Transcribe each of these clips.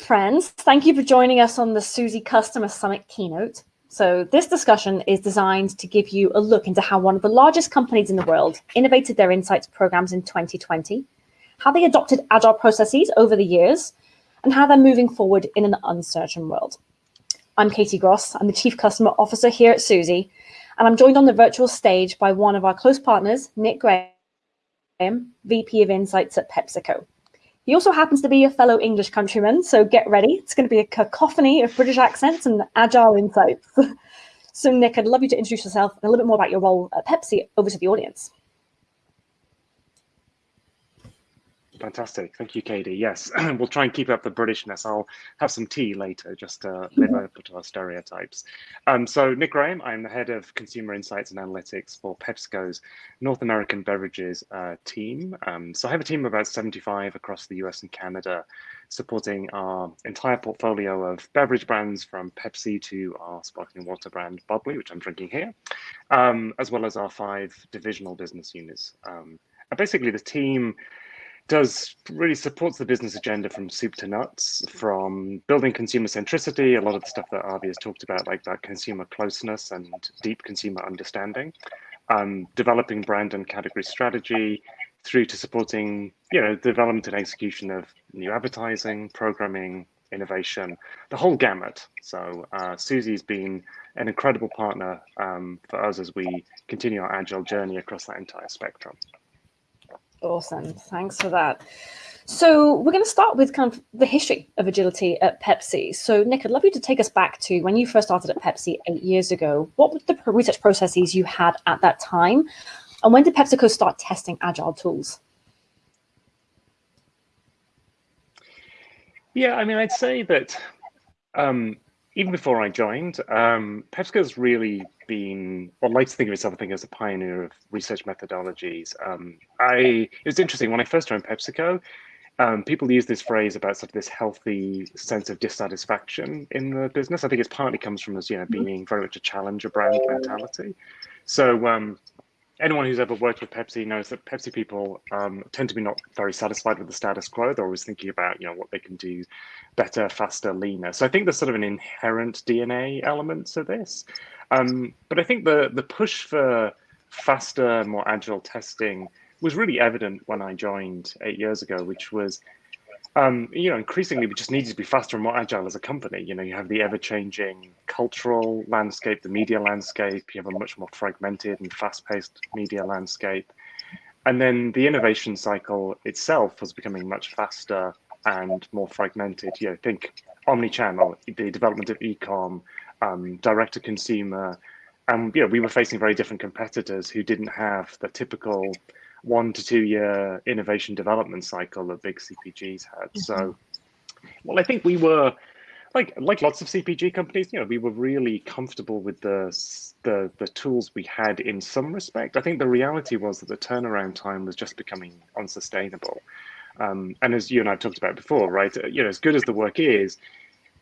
friends. Thank you for joining us on the Suzy Customer Summit keynote. So this discussion is designed to give you a look into how one of the largest companies in the world innovated their insights programs in 2020, how they adopted agile processes over the years, and how they're moving forward in an uncertain world. I'm Katie Gross. I'm the Chief Customer Officer here at Suzy, and I'm joined on the virtual stage by one of our close partners, Nick Graham, VP of Insights at PepsiCo. He also happens to be a fellow English countryman, so get ready. It's going to be a cacophony of British accents and agile insights. so Nick, I'd love you to introduce yourself and a little bit more about your role at Pepsi over to the audience. Fantastic. Thank you, Katie. Yes, we'll try and keep up the Britishness. I'll have some tea later just to live up to our stereotypes. Um, so Nick Graham, I'm the head of consumer insights and analytics for PepsiCo's North American beverages uh, team. Um, so I have a team of about 75 across the US and Canada supporting our entire portfolio of beverage brands from Pepsi to our sparkling water brand Bubbly, which I'm drinking here, um, as well as our five divisional business units. Um, and basically the team does really supports the business agenda from soup to nuts, from building consumer centricity, a lot of the stuff that Avi has talked about, like that consumer closeness and deep consumer understanding, um, developing brand and category strategy, through to supporting, you know, development and execution of new advertising, programming, innovation, the whole gamut. So uh, Suzy's been an incredible partner um, for us as we continue our agile journey across that entire spectrum. Awesome. Thanks for that. So we're going to start with kind of the history of agility at Pepsi. So Nick, I'd love you to take us back to when you first started at Pepsi eight years ago. What were the research processes you had at that time? And when did PepsiCo start testing agile tools? Yeah, I mean, I'd say that um, even before I joined, um, PepsiCo's really been, or likes to think of itself, I think, as a pioneer of research methodologies. Um, I it was interesting when I first joined PepsiCo. Um, people use this phrase about sort of this healthy sense of dissatisfaction in the business. I think it partly comes from us, you know, mm-hmm. being very much a challenger brand mentality. So um, anyone who's ever worked with Pepsi knows that Pepsi people um, tend to be not very satisfied with the status quo. They're always thinking about, you know, what they can do better, faster, leaner. So I think there's sort of an inherent DNA element to this. Um, but I think the the push for faster, more agile testing was really evident when I joined eight years ago, which was um, you know, increasingly we just needed to be faster and more agile as a company. You know, you have the ever-changing cultural landscape, the media landscape, you have a much more fragmented and fast-paced media landscape. And then the innovation cycle itself was becoming much faster and more fragmented. You know, think omni-channel, the development of e-com, um, direct to consumer. And you know, we were facing very different competitors who didn't have the typical one to two year innovation development cycle that big CPGs had. Mm -hmm. So, mm-hmm. well, I think we were like like lots of CPG companies, you know, we were really comfortable with the the the tools we had in some respect. I think the reality was that the turnaround time was just becoming unsustainable. Um, and as you and I talked about before, right? You know, as good as the work is,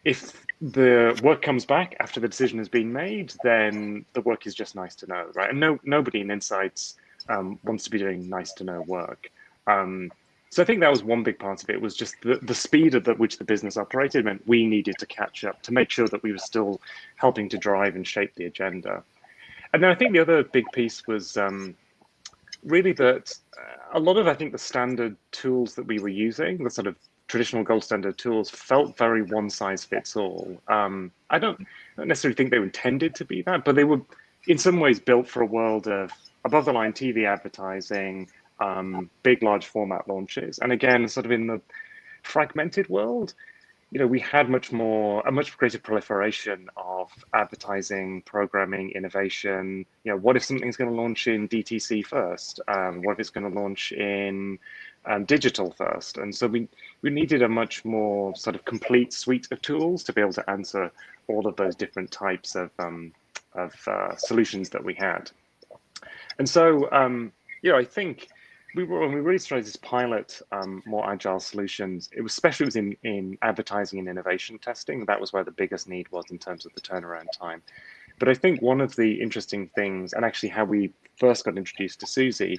if the work comes back after the decision has been made, then the work is just nice to know, right? And no nobody in insights um, wants to be doing nice to know work. Um, so I think that was one big part of it was just the, the speed at which the business operated meant we needed to catch up to make sure that we were still helping to drive and shape the agenda. And then I think the other big piece was um, really that uh, a lot of, I think, the standard tools that we were using, the sort of traditional gold standard tools, felt very one size fits all. Um, I don't, don't necessarily think they were intended to be that, but they were in some ways built for a world of above the line TV advertising, um, big, large format launches. And again, sort of in the fragmented world, you know, we had much more, a much greater proliferation of advertising, programming, innovation. You know, what if something's going to launch in DTC first? Um, what if it's going to launch in um, digital first? And so we, we needed a much more sort of complete suite of tools to be able to answer all of those different types of, um, of uh, solutions that we had. And so, um, you know, I think we were when we really started this pilot um, more agile solutions. It was especially it was in in advertising and innovation testing. That was where the biggest need was in terms of the turnaround time. But I think one of the interesting things, and actually how we first got introduced to Suzy,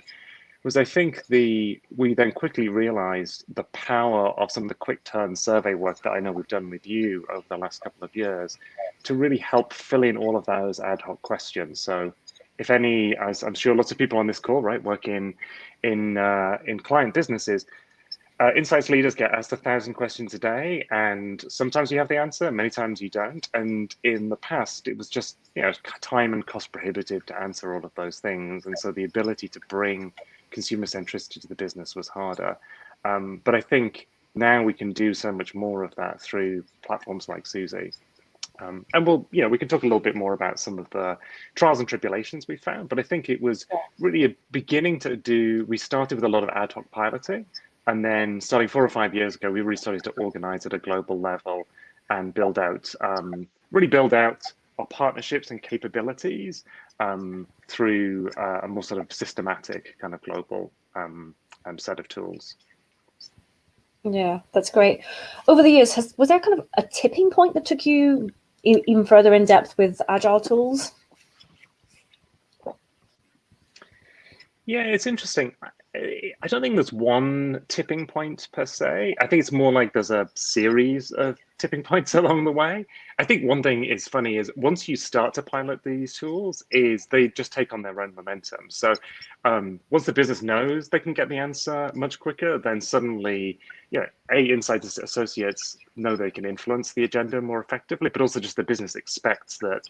was I think the we then quickly realized the power of some of the quick turn survey work that I know we've done with you over the last couple of years to really help fill in all of those ad hoc questions. So if any, as I'm sure lots of people on this call, right, work in in uh, in client businesses, uh, insights leaders get asked a thousand questions a day, and sometimes you have the answer, many times you don't. And in the past, it was just you know time and cost prohibitive to answer all of those things, and so the ability to bring consumer centricity to the business was harder. Um, but I think now we can do so much more of that through platforms like Suzy. Um, and we'll, you know, we can talk a little bit more about some of the trials and tribulations we found, but I think it was really a beginning to do, we started with a lot of ad hoc piloting, and then starting four or five years ago, we really started to organize at a global level and build out, um, really build out our partnerships and capabilities um, through uh, a more sort of systematic kind of global um, um, set of tools. Yeah, that's great. Over the years, has, was there kind of a tipping point that took you even further in depth with agile tools? Yeah, it's interesting. I don't think there's one tipping point per se. I think it's more like there's a series of tipping points along the way. I think one thing is funny is once you start to pilot these tools, is they just take on their own momentum. So um, once the business knows they can get the answer much quicker, then suddenly, yeah, a insights associates know they can influence the agenda more effectively, but also just the business expects that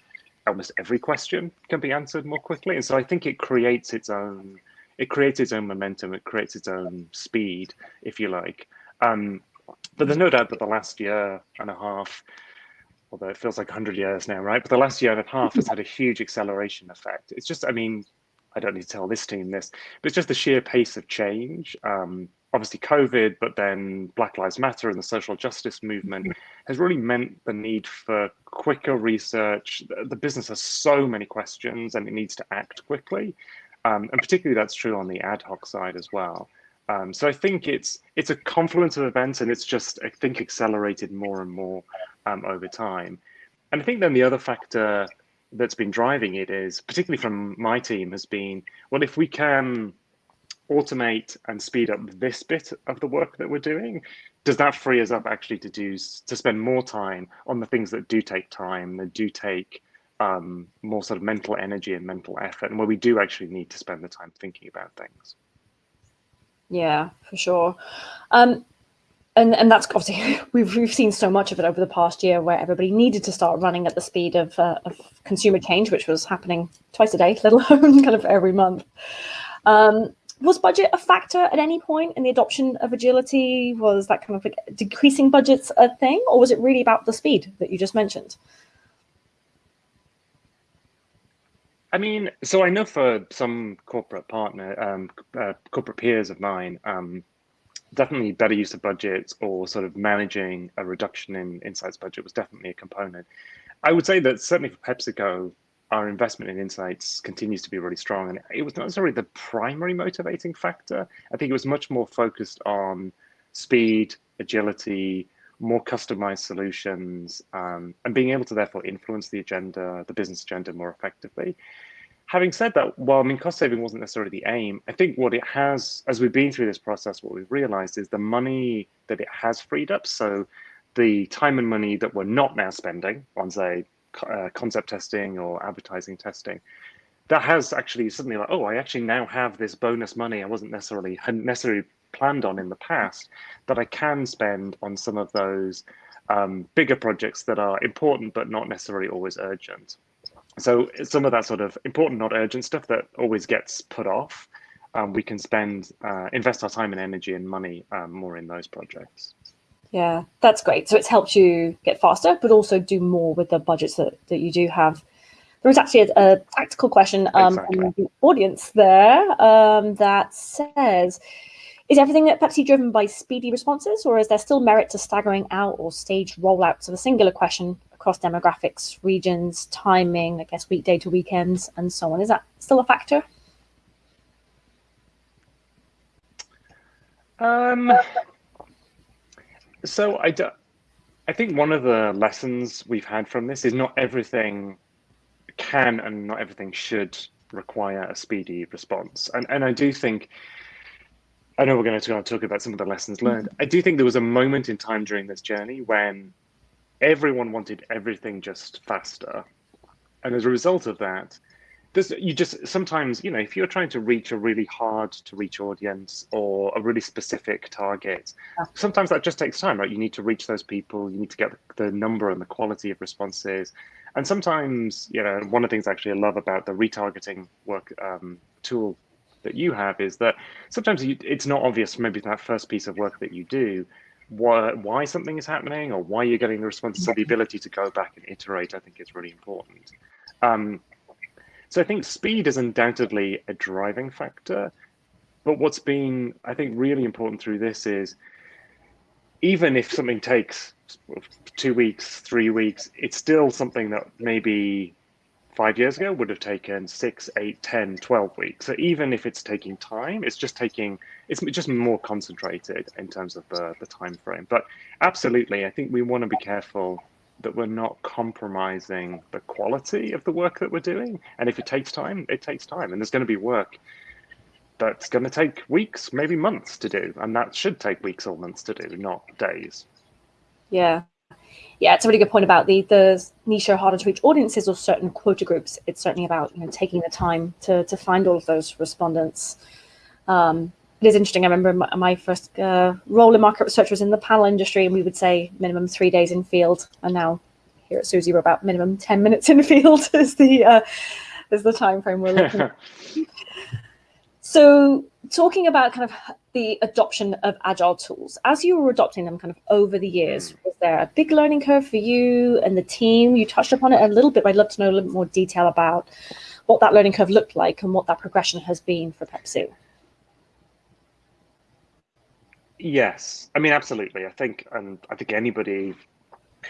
almost every question can be answered more quickly. And so I think it creates its own it creates its own momentum, it creates its own speed, if you like. Um, but there's no doubt that the last year and a half, although it feels like 100 years now, right? But the last year and a half has had a huge acceleration effect. It's just, I mean, I don't need to tell this team this, but it's just the sheer pace of change. Um, obviously COVID, but then Black Lives Matter and the social justice movement has really meant the need for quicker research. The business has so many questions and it needs to act quickly. Um, and particularly that's true on the ad hoc side as well. Um, so I think it's it's a confluence of events, and it's just I think accelerated more and more um, over time. And I think then the other factor that's been driving it is, particularly from my team, has been well, if we can automate and speed up this bit of the work that we're doing, does that free us up actually to do to spend more time on the things that do take time, that do take um, more sort of mental energy and mental effort, and where we do actually need to spend the time thinking about things. Yeah, for sure. Um, and and that's obviously we've we've seen so much of it over the past year, where everybody needed to start running at the speed of, uh, of consumer change, which was happening twice a day, let alone kind of every month. Um, was budget a factor at any point in the adoption of agility? Was that kind of like decreasing budgets a thing, or was it really about the speed that you just mentioned? I mean, so I know for some corporate partner, um, uh, corporate peers of mine, um, definitely better use of budgets or sort of managing a reduction in insights budget was definitely a component. I would say that certainly for PepsiCo, our investment in insights continues to be really strong, and it was not necessarily the primary motivating factor. I think it was much more focused on speed, agility, more customized solutions, um, and being able to therefore influence the agenda, the business agenda more effectively. Having said that, while I mean cost saving wasn't necessarily the aim, I think what it has, as we've been through this process, what we've realized is the money that it has freed up. So the time and money that we're not now spending on say uh, concept testing or advertising testing, that has actually suddenly like, oh, I actually now have this bonus money I wasn't necessarily necessarily planned on in the past that I can spend on some of those um, bigger projects that are important but not necessarily always urgent. So some of that sort of important, not urgent stuff that always gets put off, um, we can spend, uh, invest our time and energy and money um, more in those projects. Yeah, that's great. So it's helped you get faster, but also do more with the budgets that, that you do have. There was actually a, a tactical question um, exactly. from the audience there um, that says, is everything at Pepsi driven by speedy responses, or is there still merit to staggering out or staged rollouts of a singular question across demographics, regions, timing, I guess weekday to weekends, and so on? Is that still a factor? Um, so I, do, I think one of the lessons we've had from this is not everything can and not everything should require a speedy response. And, and I do think I know we're going to talk about some of the lessons learned. I do think there was a moment in time during this journey when everyone wanted everything just faster. And as a result of that, there's, you just sometimes, you know, if you're trying to reach a really hard to reach audience or a really specific target, sometimes that just takes time, right? You need to reach those people, you need to get the number and the quality of responses. And sometimes, you know, one of the things I actually I love about the retargeting work um, tool that you have is that sometimes you, it's not obvious maybe that first piece of work that you do why, why something is happening or why you're getting the response so the ability to go back and iterate i think is really important. Um, so i think speed is undoubtedly a driving factor but what's been i think really important through this is even if something takes two weeks three weeks it's still something that maybe five years ago would have taken six, eight, 10, 12 weeks. So even if it's taking time, it's just taking, it's just more concentrated in terms of the, the time frame. But absolutely, I think we want to be careful that we're not compromising the quality of the work that we're doing. And if it takes time, it takes time. And there's going to be work that's going to take weeks, maybe months to do. And that should take weeks or months to do, not days. Yeah, yeah, it's a really good point about the the niche or harder to reach audiences or certain quota groups. It's certainly about you know taking the time to to find all of those respondents. Um, it is interesting. I remember my, my first uh, role in market research was in the panel industry, and we would say minimum three days in field. And now here at Suzy, we're about minimum ten minutes in field is the uh, is the time frame we're looking. at. So talking about kind of the adoption of agile tools, as you were adopting them kind of over the years, mm. was there a big learning curve for you and the team? You touched upon it a little bit, but I'd love to know a little bit more detail about what that learning curve looked like and what that progression has been for Pepsi. Yes, I mean, absolutely. I think, and I think anybody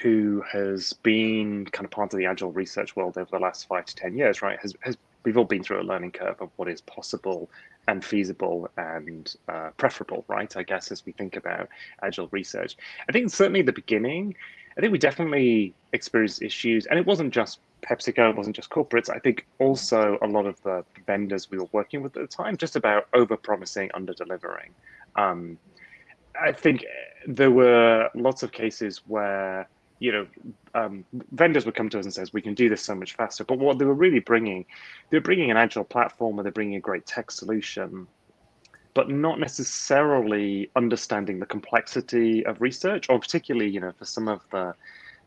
who has been kind of part of the agile research world over the last five to 10 years, right, has, has we've all been through a learning curve of what is possible and feasible and uh, preferable, right? I guess as we think about agile research, I think certainly the beginning, I think we definitely experienced issues, and it wasn't just PepsiCo, it wasn't just corporates. I think also a lot of the vendors we were working with at the time, just about over promising, under delivering. Um, I think there were lots of cases where you know, um, vendors would come to us and says, we can do this so much faster. But what they were really bringing, they're bringing an agile platform where they're bringing a great tech solution, but not necessarily understanding the complexity of research, or particularly, you know, for some of the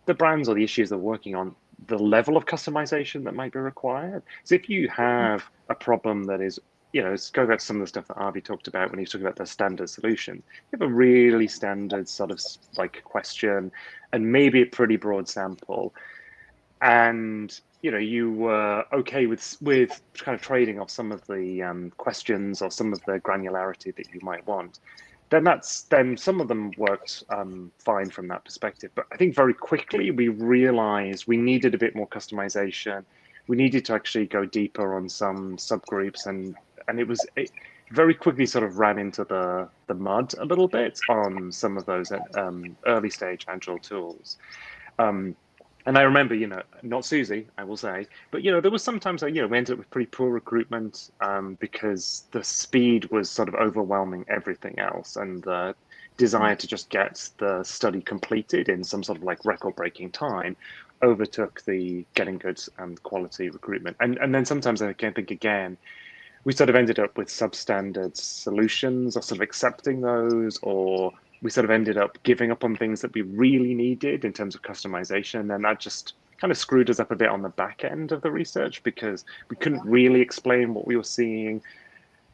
the brands or the issues they're working on, the level of customization that might be required. So if you have a problem that is you know, let's back to some of the stuff that Avi talked about when he was talking about the standard solution. You have a really standard sort of like question and maybe a pretty broad sample. And, you know, you were okay with with kind of trading off some of the um, questions or some of the granularity that you might want. Then that's then some of them worked um, fine from that perspective. But I think very quickly we realized we needed a bit more customization we needed to actually go deeper on some subgroups and and it was it very quickly sort of ran into the the mud a little bit on some of those um, early stage agile tools. Um, and I remember, you know, not Suzy, I will say, but you know, there was sometimes, you know, we ended up with pretty poor recruitment um, because the speed was sort of overwhelming everything else, and the desire to just get the study completed in some sort of like record-breaking time overtook the getting good and quality recruitment. And and then sometimes I can think again, we sort of ended up with substandard solutions or sort of accepting those or we sort of ended up giving up on things that we really needed in terms of customization. And that just kind of screwed us up a bit on the back end of the research because we couldn't really explain what we were seeing.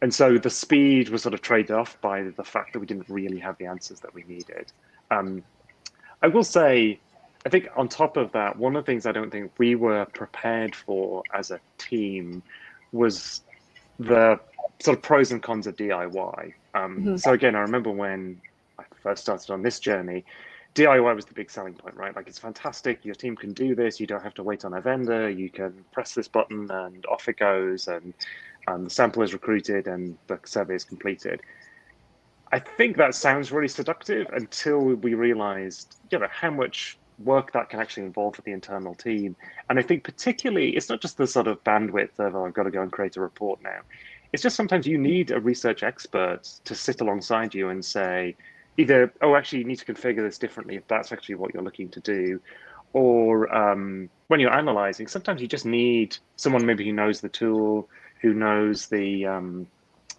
And so the speed was sort of traded off by the fact that we didn't really have the answers that we needed. Um, i will say i think on top of that one of the things i don't think we were prepared for as a team was the sort of pros and cons of DIY. Um, mm-hmm. So again, I remember when I first started on this journey, DIY was the big selling point, right? Like it's fantastic. Your team can do this. You don't have to wait on a vendor. You can press this button and off it goes, and um, the sample is recruited and the survey is completed. I think that sounds really seductive until we realized, you know, how much work that can actually involve for the internal team. And I think particularly, it's not just the sort of bandwidth of, oh, I've got to go and create a report now. it's just sometimes you need a research expert to sit alongside you and say, either, oh, actually, you need to configure this differently if that's actually what you're looking to do. Or um, when you're analyzing, sometimes you just need someone maybe who knows the tool, who knows the um,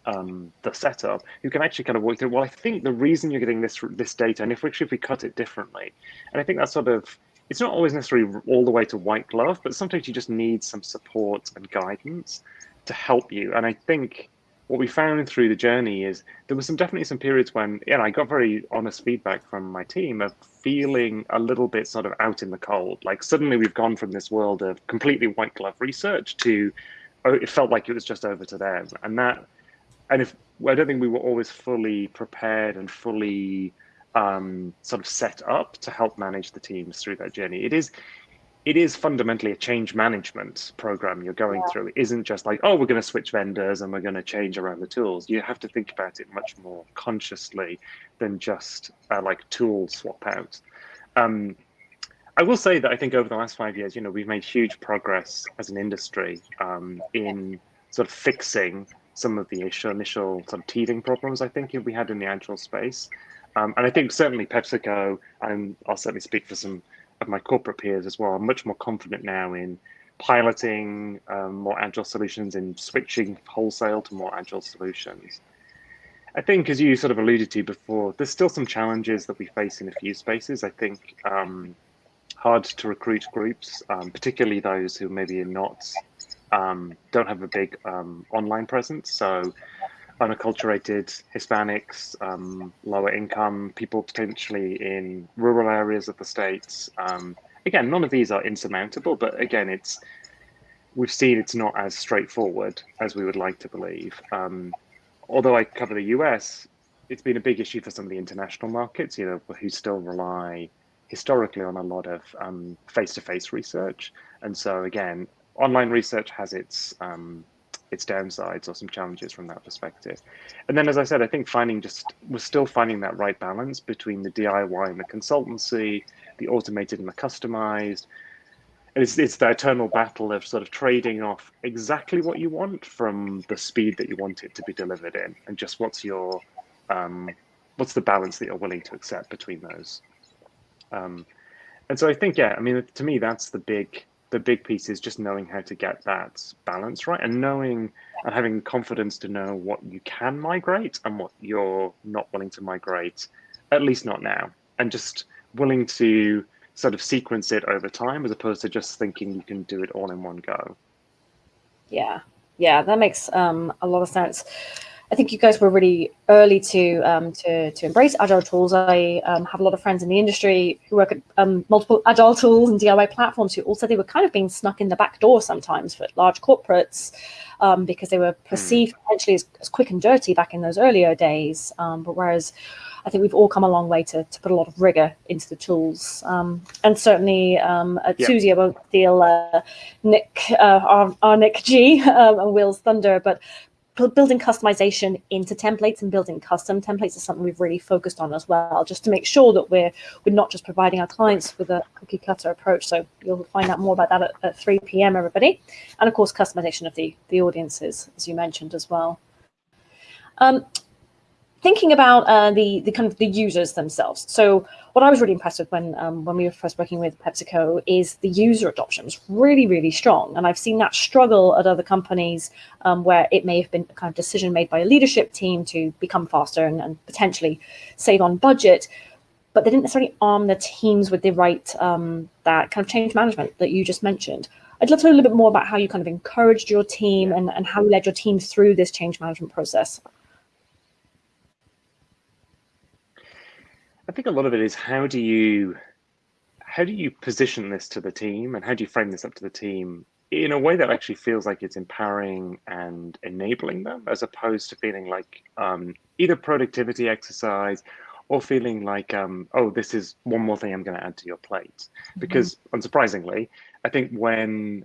um, the setup, who can actually kind of work through. Well, I think the reason you're getting this this data, and if we, if we cut it differently, and I think that's sort of it's not always necessarily all the way to white glove, but sometimes you just need some support and guidance to help you. And I think what we found through the journey is there was some definitely some periods when, yeah, I got very honest feedback from my team of feeling a little bit sort of out in the cold. Like suddenly we've gone from this world of completely white glove research to oh, it felt like it was just over to them. And that, and if I don't think we were always fully prepared and fully um, sort of set up to help manage the teams through that journey. It is it is fundamentally a change management program you're going yeah. through. It isn't just like, oh, we're going to switch vendors and we're going to change around the tools. You have to think about it much more consciously than just uh, like tool swap out. Um, I will say that I think over the last five years, you know, we've made huge progress as an industry um, in sort of fixing some of the initial, sort of teething problems I think we had in the agile space. Um, and I think certainly PepsiCo, and I'll certainly speak for some of my corporate peers as well, are much more confident now in piloting um, more agile solutions and switching wholesale to more agile solutions. I think, as you sort of alluded to before, there's still some challenges that we face in a few spaces. I think um, hard to recruit groups, um, particularly those who maybe are not um, don't have a big um, online presence. So unacculturated Hispanics, um, lower income, people potentially in rural areas of the states. Um, again, none of these are insurmountable, but again, it's we've seen it's not as straightforward as we would like to believe. Um, although I cover the US, it's been a big issue for some of the international markets, you know, who still rely historically on a lot of um, face-to-face -face research. And so again, online research has its um, its downsides or some challenges from that perspective. And then, as I said, I think finding just we're still finding that right balance between the DIY and the consultancy, the automated and the customized. And it's, it's the eternal battle of sort of trading off exactly what you want from the speed that you want it to be delivered in, and just what's your um, what's the balance that you're willing to accept between those. Um, and so I think, yeah, I mean, to me, that's the big the big piece is just knowing how to get that balance right and knowing and having confidence to know what you can migrate and what you're not willing to migrate, at least not now, and just willing to sort of sequence it over time as opposed to just thinking you can do it all in one go. Yeah, yeah, that makes um, a lot of sense. I think you guys were really early to um, to, to embrace agile tools. I um, have a lot of friends in the industry who work at um, multiple agile tools and DIY platforms who also they were kind of being snuck in the back door sometimes for large corporates um, because they were hmm. perceived potentially as, as, quick and dirty back in those earlier days. Um, but whereas I think we've all come a long way to, to put a lot of rigor into the tools. Um, and certainly at yeah. Suzy, I won't steal uh, Nick, uh, our, our, Nick G and Will's Thunder, but building customization into templates and building custom templates is something we've really focused on as well, just to make sure that we're we're not just providing our clients with a cookie cutter approach. So you'll find out more about that at, at 3 p.m. everybody, and of course customization of the the audiences as you mentioned as well. Um, thinking about uh, the the kind of the users themselves. So what I was really impressed with when um, when we were first working with PepsiCo is the user adoption was really really strong, and I've seen that struggle at other companies um, where it may have been a kind of decision made by a leadership team to become faster and, and potentially save on budget, but they didn't necessarily arm the teams with the right um, that kind of change management that you just mentioned. I'd love to know a little bit more about how you kind of encouraged your team and, and how you led your team through this change management process. I think a lot of it is how do you how do you position this to the team and how do you frame this up to the team in a way that actually feels like it's empowering and enabling them as opposed to feeling like um, either productivity exercise or feeling like um, oh this is one more thing i'm going to add to your plate mm-hmm. because unsurprisingly i think when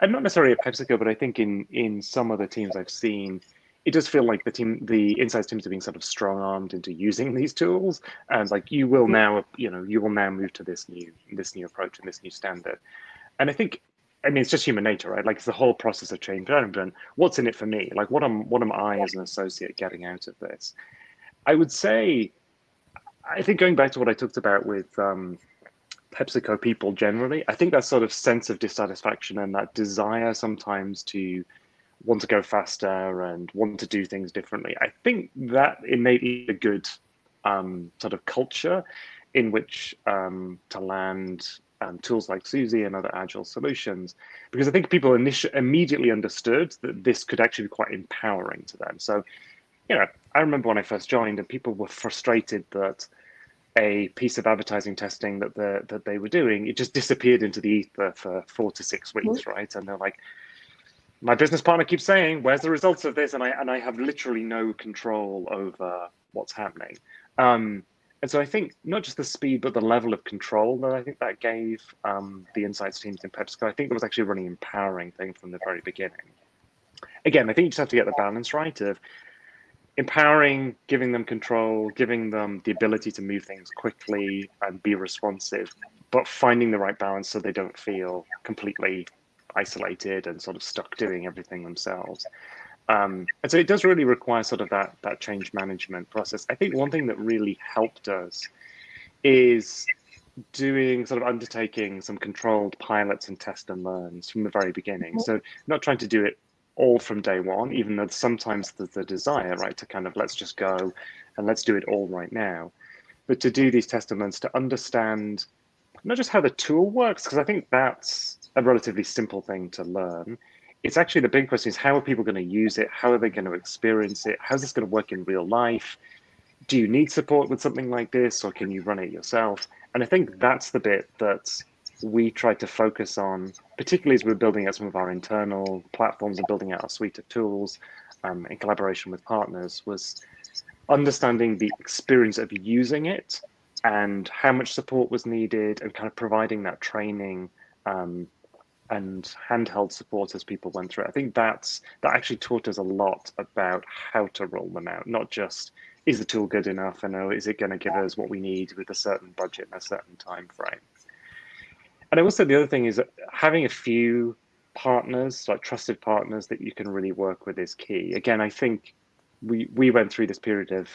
and not necessarily at pepsico but i think in in some of the teams i've seen it does feel like the team, the insights teams are being sort of strong armed into using these tools, and like you will now, you know, you will now move to this new this new approach and this new standard. And I think I mean, it's just human nature, right? Like it's the whole process of change management. What's in it for me? Like what am what am I as an associate getting out of this? I would say, I think going back to what I talked about with um, PepsiCo people generally, I think that sort of sense of dissatisfaction and that desire sometimes to want to go faster and want to do things differently. I think that innately a good um, sort of culture in which um, to land um, tools like Suzy and other agile solutions, because I think people immediately understood that this could actually be quite empowering to them. So, you know, I remember when I first joined and people were frustrated that a piece of advertising testing that the, that they were doing, it just disappeared into the ether for four to six weeks, mm-hmm. right? And they're like, my business partner keeps saying, "Where's the results of this?" And I and I have literally no control over what's happening. Um, and so I think not just the speed, but the level of control that I think that gave um, the insights teams in PepsiCo. I think it was actually a really empowering thing from the very beginning. Again, I think you just have to get the balance right of empowering, giving them control, giving them the ability to move things quickly and be responsive, but finding the right balance so they don't feel completely isolated and sort of stuck doing everything themselves. Um, and so it does really require sort of that that change management process. I think one thing that really helped us is doing sort of undertaking some controlled pilots and test and learns from the very beginning. So not trying to do it all from day one, even though sometimes there's the desire, right, to kind of let's just go and let's do it all right now. But to do these test and learns to understand not just how the tool works, because I think that's a relatively simple thing to learn, it's actually the big question is how are people going to use it? How are they going to experience it? How's this going to work in real life? Do you need support with something like this or can you run it yourself? And I think that's the bit that we tried to focus on, particularly as we're building out some of our internal platforms and building out our suite of tools um, in collaboration with partners, was understanding the experience of using it and how much support was needed and kind of providing that training um, and handheld support as people went through it. I think that's that actually taught us a lot about how to roll them out, not just is the tool good enough and oh, is it going to give us what we need with a certain budget and a certain time frame. And say the other thing is having a few partners, like trusted partners that you can really work with is key. Again, I think we we went through this period of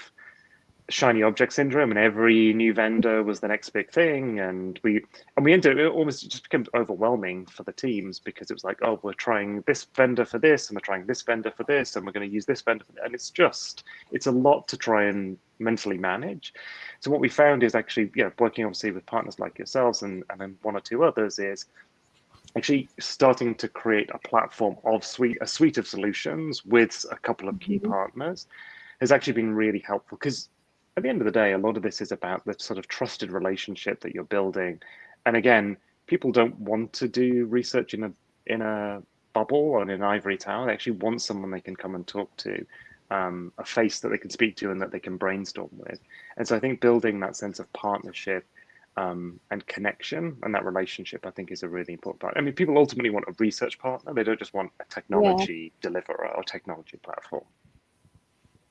shiny object syndrome and every new vendor was the next big thing and we and we ended it almost just became overwhelming for the teams because it was like oh we're trying this vendor for this and we're trying this vendor for this and we're going to use this vendor for and it's just it's a lot to try and mentally manage so what we found is actually yeah working obviously with partners like yourselves and and then one or two others is actually starting to create a platform of suite a suite of solutions with a couple of key mm -hmm. partners has actually been really helpful because at the end of the day, a lot of this is about the sort of trusted relationship that you're building. And again, people don't want to do research in a in a bubble or in an ivory tower. They actually want someone they can come and talk to, um, a face that they can speak to and that they can brainstorm with. And so I think building that sense of partnership um, and connection and that relationship, I think, is a really important part. I mean, people ultimately want a research partner. They don't just want a technology yeah. deliverer or technology platform.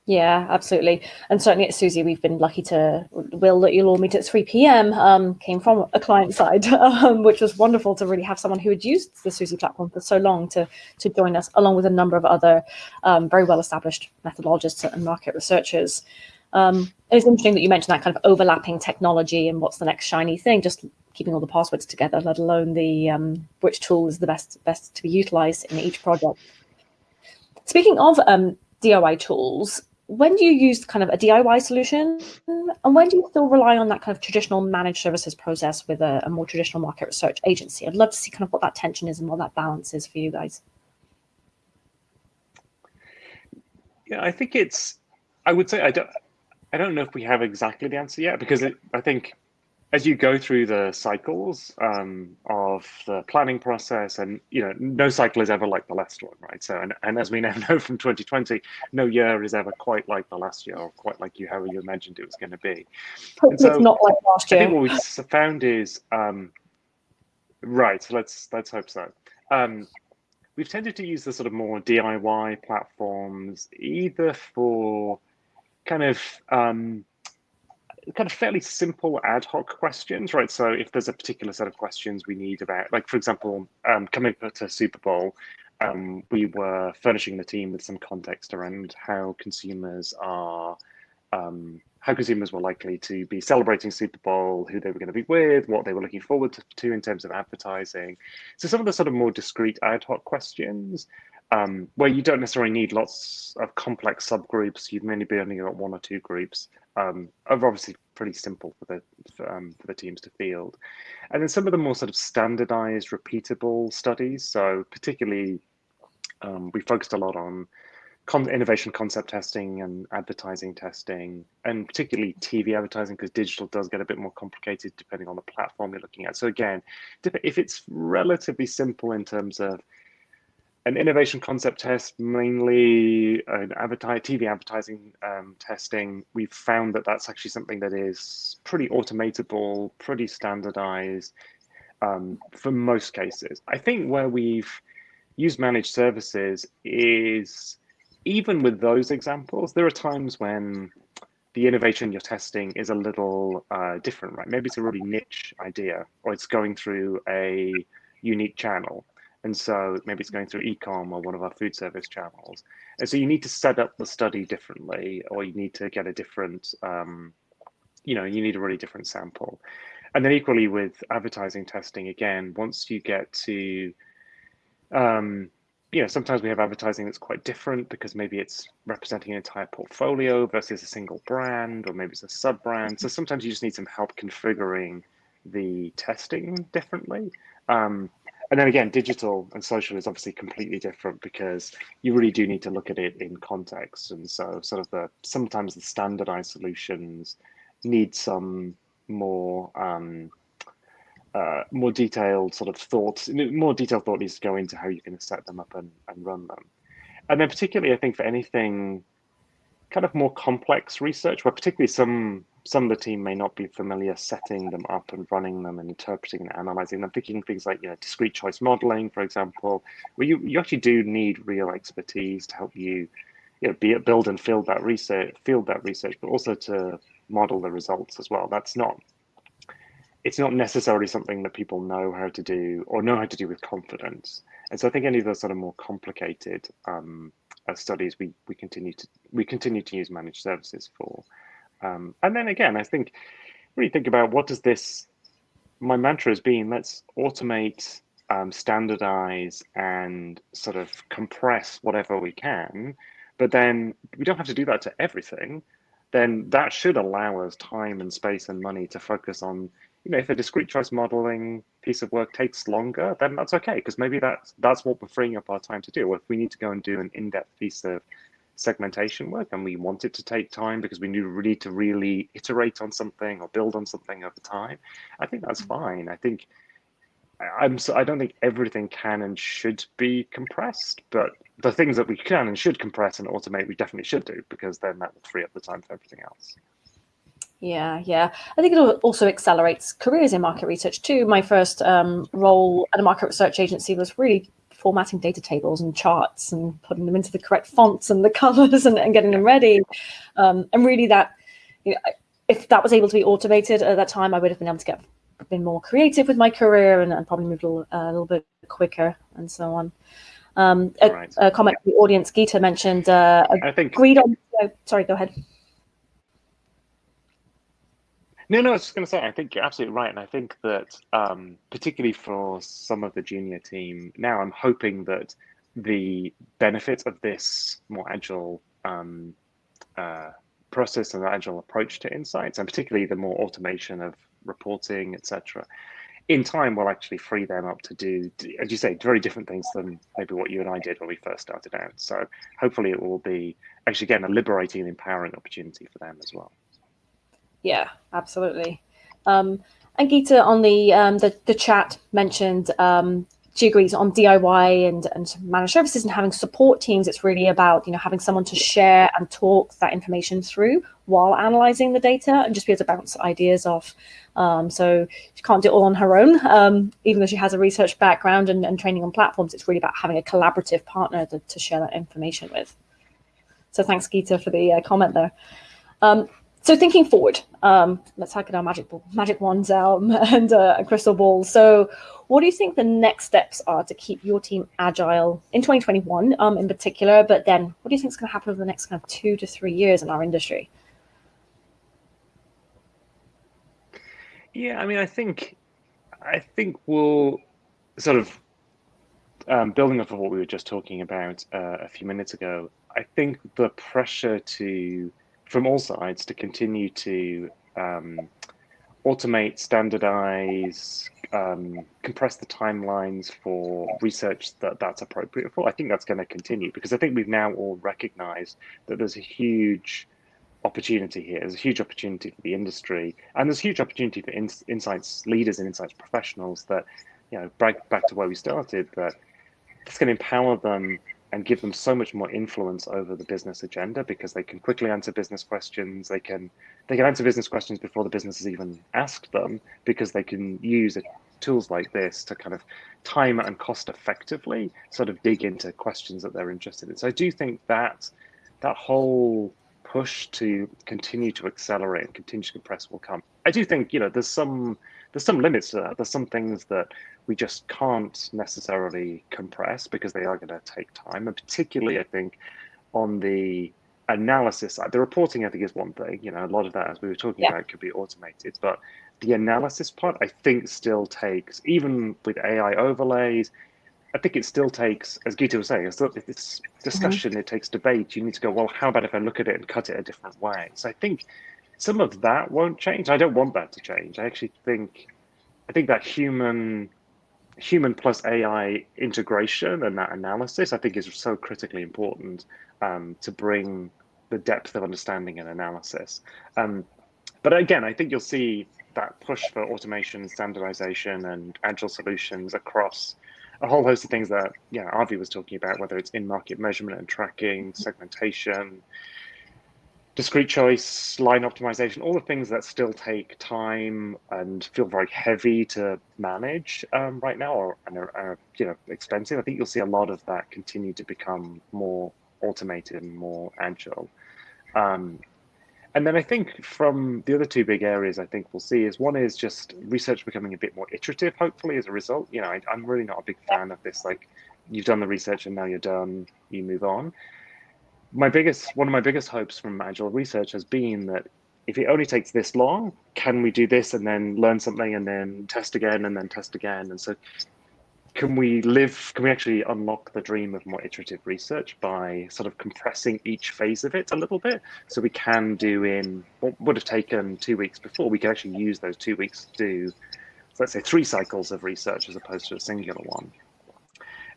Yeah, absolutely. And certainly at Suzy, we've been lucky to, Will, that you'll all meet at 3 p.m. Um, came from a client side, um, which was wonderful to really have someone who had used the Suzy platform for so long to, to join us, along with a number of other um, very well-established methodologists and market researchers. Um, it's interesting that you mentioned that kind of overlapping technology and what's the next shiny thing, just keeping all the passwords together, let alone the um, which tool is the best best to be utilized in each project. Speaking of um, DIY tools, when do you use kind of a DIY solution and when do you still rely on that kind of traditional managed services process with a, a, more traditional market research agency? I'd love to see kind of what that tension is and what that balance is for you guys. Yeah, I think it's, I would say, I don't, I don't know if we have exactly the answer yet because it, I think as you go through the cycles um, of the planning process, and you know, no cycle is ever like the last one, right? So, and, and as we now know from 2020, no year is ever quite like the last year, or quite like you how you imagined it was going to be. And so, it's not like last year. I think what we found is um, right. So let's let's hope so. Um, we've tended to use the sort of more DIY platforms, either for kind of um, kind of fairly simple ad hoc questions, right? So if there's a particular set of questions we need about, like for example, um, coming to Super Bowl, um, we were furnishing the team with some context around how consumers are, um, how consumers were likely to be celebrating Super Bowl, who they were going to be with, what they were looking forward to, to in terms of advertising. So some of the sort of more discrete ad hoc questions um, where you don't necessarily need lots of complex subgroups. You've mainly be only got one or two groups. Um, are obviously pretty simple for the for, um, for the teams to field, and then some of the more sort of standardized, repeatable studies. So particularly, um, we focused a lot on con innovation concept testing and advertising testing, and particularly TV advertising because digital does get a bit more complicated depending on the platform you're looking at. So again, if it's relatively simple in terms of an innovation concept test, mainly an TV advertising um, testing, we've found that that's actually something that is pretty automatable, pretty standardized um, for most cases. I think where we've used managed services is even with those examples, there are times when the innovation you're testing is a little uh, different, right? Maybe it's a really niche idea or it's going through a unique channel. And so maybe it's going through ecom or one of our food service channels. And so you need to set up the study differently, or you need to get a different, um, you know, you need a really different sample. And then equally with advertising testing, again, once you get to, um, you know, sometimes we have advertising that's quite different because maybe it's representing an entire portfolio versus a single brand, or maybe it's a sub brand. So sometimes you just need some help configuring the testing differently. Um, and then again, digital and social is obviously completely different because you really do need to look at it in context. And so sort of the sometimes the standardized solutions need some more um, uh, more detailed sort of thoughts, more detailed thought needs to go into how you're going to set them up and, and run them. And then particularly, I think for anything kind of more complex research, where particularly some some of the team may not be familiar setting them up and running them and interpreting and analyzing them, thinking things like you know, discrete choice modeling, for example, where you, you actually do need real expertise to help you, you know, be, build and field that research, field that research, but also to model the results as well. That's not, it's not necessarily something that people know how to do or know how to do with confidence. And so I think any of those sort of more complicated um, uh, studies, we, we continue to we continue to use managed services for. Um, and then again, I think really think about what does this, my mantra has been, let's automate, um, standardize and sort of compress whatever we can, but then we don't have to do that to everything. Then that should allow us time and space and money to focus on, you know, if a discrete choice modeling piece of work takes longer, then that's okay, because maybe that's, that's what we're freeing up our time to do. If we need to go and do an in-depth piece of segmentation work and we want it to take time because we need to really iterate on something or build on something over time, I think that's mm. fine. I think I'm so I don't think everything can and should be compressed, but the things that we can and should compress and automate, we definitely should do because then that will free up the time for everything else. Yeah, yeah. I think it also accelerates careers in market research too. My first um, role at a market research agency was really formatting data tables and charts and putting them into the correct fonts and the colors and, and getting them ready. Um, and really that, you know, if that was able to be automated at that time, I would have been able to get been more creative with my career and, and probably moved a little, uh, a little, bit quicker and so on. Um, a, right. a, comment from the audience, Gita mentioned, uh, I think agreed on, oh, sorry, go ahead. No, no, I was just going to say, I think you're absolutely right. And I think that um, particularly for some of the junior team, now I'm hoping that the benefits of this more agile um, uh, process and the agile approach to insights, and particularly the more automation of reporting, etc., in time will actually free them up to do, as you say, very different things than maybe what you and I did when we first started out. So hopefully it will be actually, again, a liberating and empowering opportunity for them as well. Yeah, absolutely. Um, and Geeta on the, um, the, the chat mentioned um, she agrees on DIY and, and managed services and having support teams. It's really about you know having someone to share and talk that information through while analyzing the data and just be able to bounce ideas off. Um, so she can't do it all on her own, um, even though she has a research background and, and, training on platforms. It's really about having a collaborative partner to, to share that information with. So thanks, Geeta, for the uh, comment there. Um, so thinking forward, um, let's at our magic magic wands um, and uh, a crystal ball. So, what do you think the next steps are to keep your team agile in 2021, um, in particular? But then, what do you think is going to happen over the next kind of two to three years in our industry? Yeah, I mean, I think, I think we'll sort of um, building off of what we were just talking about uh, a few minutes ago. I think the pressure to from all sides to continue to um, automate, standardize, um, compress the timelines for research that that's appropriate for. I think that's going to continue because I think we've now all recognized that there's a huge opportunity here. There's a huge opportunity for the industry, and there's a huge opportunity for in, insights leaders and insights professionals that, you know, back back to where we started, that it's going to empower them and give them so much more influence over the business agenda because they can quickly answer business questions. They can they can answer business questions before the business has even asked them because they can use tools like this to kind of time and cost effectively sort of dig into questions that they're interested in. So I do think that that whole push to continue to accelerate and continue to compress will come. I do think you know there's some there's some limits to that. There's some things that we just can't necessarily compress because they are going to take time. And particularly, I think, on the analysis side, the reporting, I think, is one thing. You know, a lot of that, as we were talking yeah. about, could be automated. But the analysis part, I think, still takes, even with AI overlays, I think it still takes, as Gita was saying, it's, it's discussion, mm-hmm. it takes debate. You need to go, well, how about if I look at it and cut it a different way? So I think some of that won't change. I don't want that to change. I actually think, I think that human human plus AI integration and that analysis, I think, is so critically important um, to bring the depth of understanding and analysis. Um, but again, I think you'll see that push for automation, standardization, and agile solutions across a whole host of things that yeah, Avi was talking about, whether it's in-market measurement and tracking, segmentation, discrete choice, line optimization, all the things that still take time and feel very heavy to manage um, right now and are, are, you know expensive. I think you'll see a lot of that continue to become more automated and more agile. Um, and then I think from the other two big areas I think we'll see is one is just research becoming a bit more iterative, hopefully as a result. You know, I, I'm really not a big fan of this, like you've done the research and now you're done, you move on my biggest one of my biggest hopes from agile research has been that if it only takes this long, can we do this and then learn something and then test again and then test again? And so can we live, can we actually unlock the dream of more iterative research by sort of compressing each phase of it a little bit? So we can do in what would have taken two weeks before, we can actually use those two weeks to do, let's say three cycles of research as opposed to a singular one.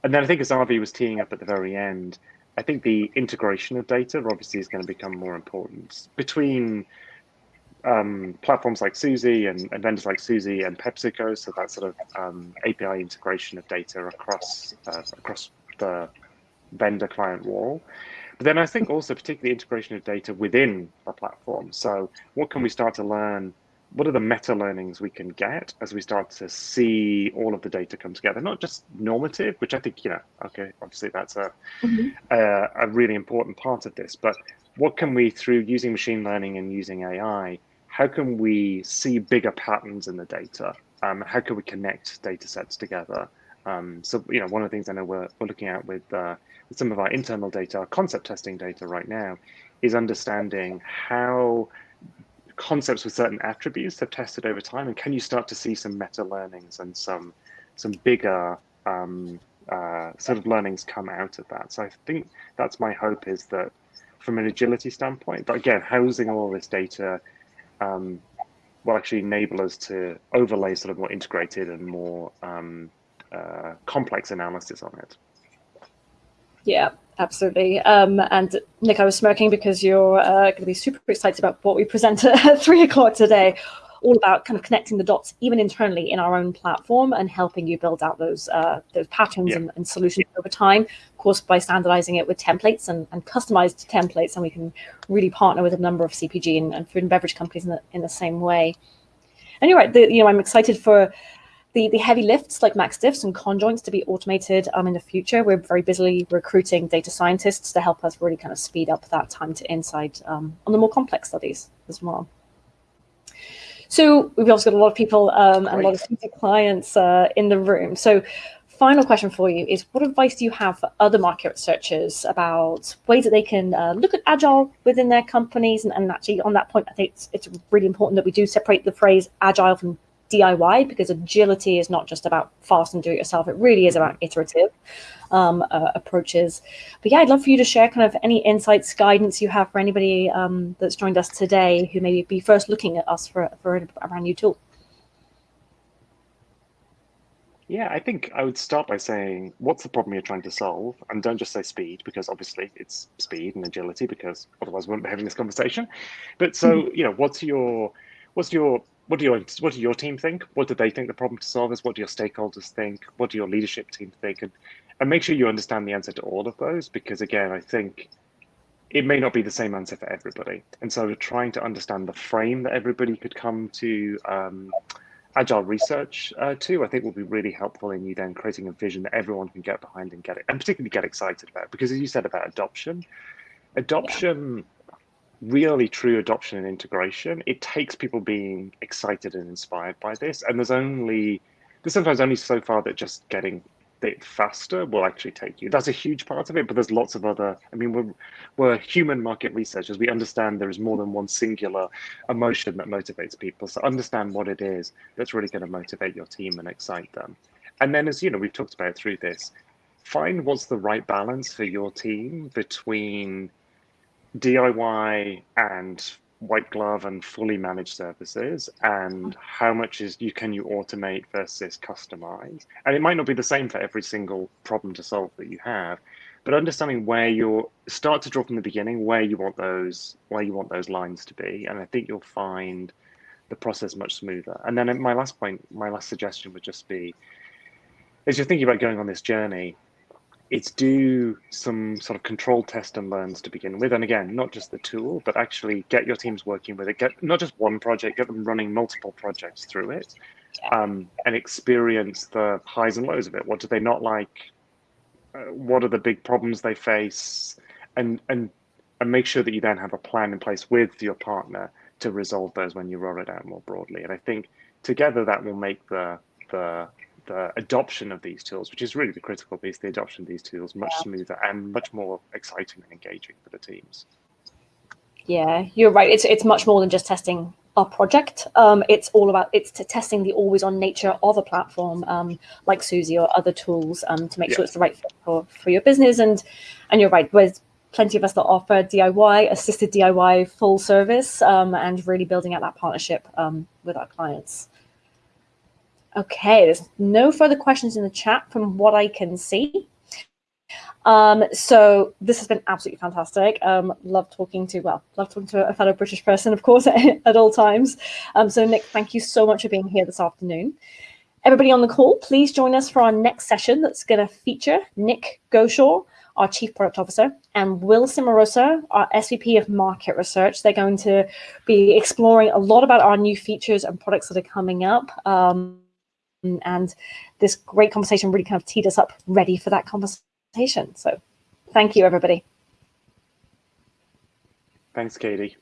And then I think as Avi was teeing up at the very end, I think the integration of data obviously is going to become more important between um, platforms like Suzy and, and, vendors like Suzy and PepsiCo. So that sort of um, API integration of data across uh, across the vendor client wall. But then I think also particularly integration of data within a platform. So what can we start to learn what are the meta learnings we can get as we start to see all of the data come together? Not just normative which i think you know okay obviously that's a mm-hmm. uh, a really important part of this but what can we through using machine learning and using ai how can we see bigger patterns in the data? Um, how can we connect data sets together? Um, so you know one of the things i know we're, we're looking at with, uh, with some of our internal data our concept testing data right now is understanding how concepts with certain attributes they've tested over time, and can you start to see some meta learnings and some some bigger um, uh, sort of learnings come out of that? So I think that's my hope is that from an agility standpoint, but again, housing all this data um, will actually enable us to overlay sort of more integrated and more um, uh, complex analysis on it. Yeah, absolutely. Um, and Nick, I was smirking because you're uh, going to be super excited about what we present at three o'clock today, all about kind of connecting the dots, even internally in our own platform, and helping you build out those uh, those patterns yeah. and, and, solutions over time. Of course, by standardizing it with templates and, and, customized templates, and we can really partner with a number of CPG and, and food and beverage companies in the, in the same way. And you're right. The, you know, I'm excited for the, the heavy lifts like max diffs and conjoints to be automated um, in the future. We're very busily recruiting data scientists to help us really kind of speed up that time to insight um, on the more complex studies. as well. So we've also got a lot of people um, and a lot of clients uh, in the room. So final question for you is what advice do you have for other market researchers about ways that they can uh, look at agile within their companies? And, and, actually on that point, I think it's, it's really important that we do separate the phrase agile from DIY because agility is not just about fast and do it yourself. It really is about iterative um, uh, approaches. But yeah, I'd love for you to share kind of any insights, guidance you have for anybody um, that's joined us today who may be first looking at us for, for a brand new tool. Yeah, I think I would start by saying, what's the problem you're trying to solve? And don't just say speed, because obviously it's speed and agility, because otherwise we wouldn't be having this conversation. But so, mm-hmm. you know, what's your, what's your what do your what do your team think? What do they think the problem to solve is? What do your stakeholders think? What do your leadership team think? And and make sure you understand the answer to all of those because again, I think it may not be the same answer for everybody. And so trying to understand the frame that everybody could come to um, agile research uh, to, I think will be really helpful in you then creating a vision that everyone can get behind and get it, and particularly get excited about. Because as you said about adoption, adoption really true adoption and integration, it takes people being excited and inspired by this. And there's only, there's sometimes only so far that just getting it faster will actually take you. That's a huge part of it, but there's lots of other, I mean, we're, we're human market researchers. We understand there is more than one singular emotion that motivates people. So understand what it is that's really going to motivate your team and excite them. And then as, you know, we've talked about through this, find what's the right balance for your team between DIY and white glove and fully managed services and how much is you can you automate versus customize? And it might not be the same for every single problem to solve that you have but understanding where you start to draw from the beginning where you want those where you want those lines to be. And i think you'll find the process much smoother. And then my last point my last suggestion would just be as you're thinking about going on this journey it's do some sort of control test and learns to begin with. And again, not just the tool, but actually get your teams working with it. Get not just one project, get them running multiple projects through it um, and experience the highs and lows of it. What do they not like? Uh, what are the big problems they face? And, and, and make sure that you then have a plan in place with your partner to resolve those when you roll it out more broadly. And I think together that will make the, the the adoption of these tools, which is really the critical piece, the adoption of these tools much yeah. smoother and much more exciting and engaging for the teams. Yeah, you're right. It's it's much more than just testing a project. Um, it's all about it's testing the always on nature of a platform um, like Suzy or other tools um, to make yeah. sure it's the right fit for, for your business. And and you're right. There's plenty of us that offer DIY, assisted DIY, full service, um, and really building out that partnership um, with our clients. Okay, there's no further questions in the chat from what I can see. Um, so this has been absolutely fantastic. Um, love talking to, well, love talking to a fellow British person, of course, at all times. Um, so Nick, thank you so much for being here this afternoon. Everybody on the call, please join us for our next session that's going to feature Nick Goshaw, our Chief Product Officer, and Will Cimarosa, our SVP of Market Research. They're going to be exploring a lot about our new features and products that are coming up. Um, and this great conversation really kind of teed us up ready for that conversation. So thank you, everybody. Thanks, Katie.